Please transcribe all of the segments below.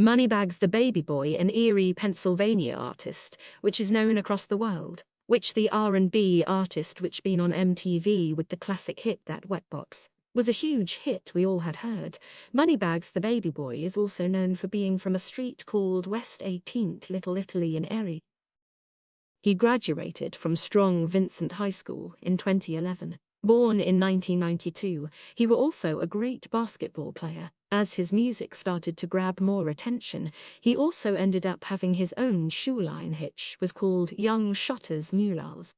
Moneybags the Baby Boy, an Erie, Pennsylvania artist, which is known across the world, which the R&B artist which been on MTV with the classic hit That Wet Box, was a huge hit we all had heard. Moneybags the Baby Boy is also known for being from a street called West 18th Little Italy in Erie. He graduated from Strong Vincent High School in 2011. Born in 1992, he was also a great basketball player. As his music started to grab more attention, he also ended up having his own shoe line which was called Young Shotters Mulals.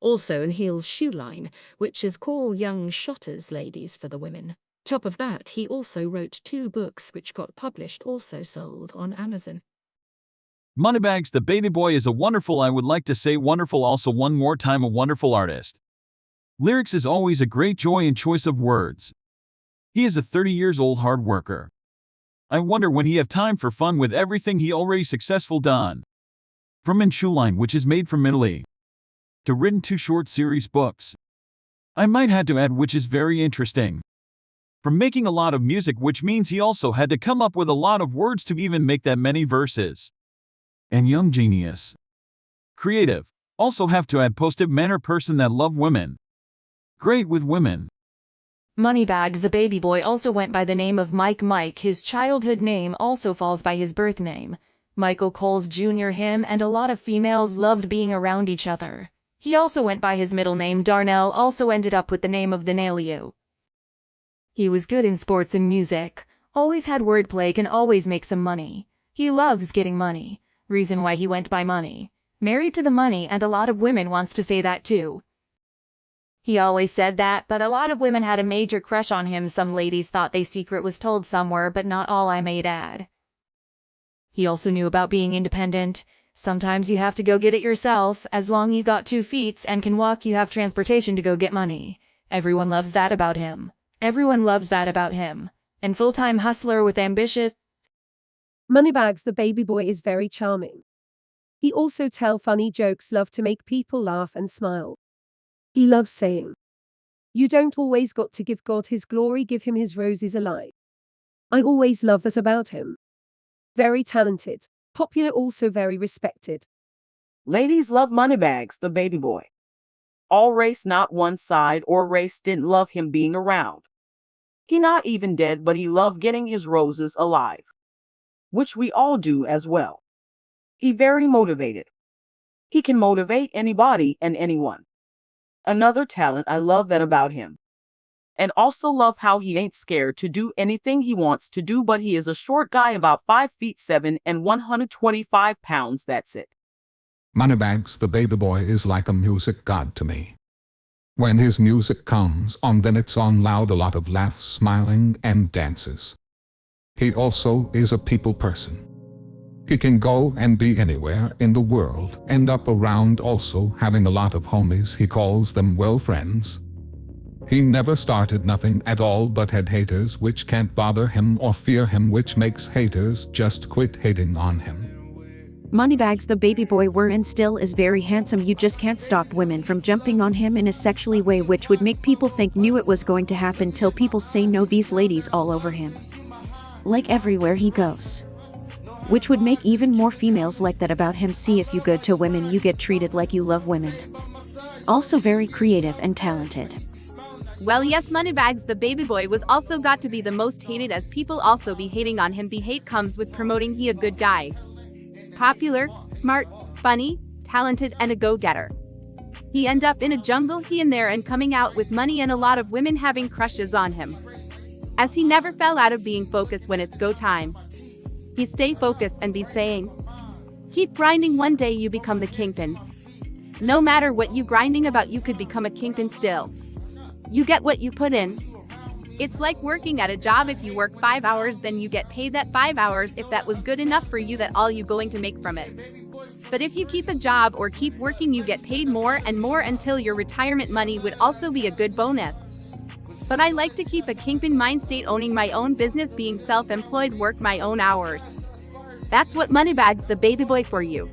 Also in Heel's shoe line, which is called Young Shotters Ladies for the women. Top of that, he also wrote two books which got published also sold on Amazon. Moneybags the Baby Boy is a wonderful I would like to say wonderful also one more time a wonderful artist. Lyrics is always a great joy and choice of words. He is a 30 years old hard worker. I wonder when he have time for fun with everything he already successful done. From Line, which is made from Italy, to written two short series books. I might had to add which is very interesting. From making a lot of music which means he also had to come up with a lot of words to even make that many verses. And young genius. Creative. Also have to add positive manner person that love women. Great with women. Moneybags the baby boy also went by the name of Mike Mike. His childhood name also falls by his birth name. Michael Coles Jr. Him and a lot of females loved being around each other. He also went by his middle name Darnell also ended up with the name of the Danelio. He was good in sports and music, always had wordplay can always make some money. He loves getting money, reason why he went by money. Married to the money and a lot of women wants to say that too. He always said that, but a lot of women had a major crush on him. Some ladies thought they secret was told somewhere, but not all I made add. He also knew about being independent. Sometimes you have to go get it yourself. As long you got two feet and can walk, you have transportation to go get money. Everyone loves that about him. Everyone loves that about him. And full-time hustler with ambitious. Moneybags the baby boy is very charming. He also tell funny jokes love to make people laugh and smile. He loves saying, You don't always got to give God his glory, give him his roses alive. I always love that about him. Very talented, popular, also very respected. Ladies love Moneybags, the baby boy. All race, not one side or race, didn't love him being around. He not even dead, but he loved getting his roses alive. Which we all do as well. He very motivated. He can motivate anybody and anyone. Another talent I love that about him. And also love how he ain't scared to do anything he wants to do, but he is a short guy about 5 feet 7 and 125 pounds, that's it. Moneybags the baby boy is like a music god to me. When his music comes on then it's on loud a lot of laughs, smiling, and dances. He also is a people person. He can go and be anywhere in the world, end up around also having a lot of homies he calls them well friends. He never started nothing at all but had haters which can't bother him or fear him which makes haters just quit hating on him. Moneybags the baby boy were and still is very handsome you just can't stop women from jumping on him in a sexually way which would make people think knew it was going to happen till people say no these ladies all over him. Like everywhere he goes which would make even more females like that about him see if you good to women you get treated like you love women. Also very creative and talented. Well yes Moneybags the baby boy was also got to be the most hated as people also be hating on him be hate comes with promoting he a good guy. Popular, smart, funny, talented and a go-getter. He end up in a jungle he and there and coming out with money and a lot of women having crushes on him. As he never fell out of being focused when it's go time. He stay focused and be saying, Keep grinding one day you become the kingpin. No matter what you grinding about you could become a kingpin still. You get what you put in. It's like working at a job if you work 5 hours then you get paid that 5 hours if that was good enough for you that all you going to make from it. But if you keep a job or keep working you get paid more and more until your retirement money would also be a good bonus. But I like to keep a kingpin mind state owning my own business being self-employed work my own hours. That's what Moneybags the baby boy for you.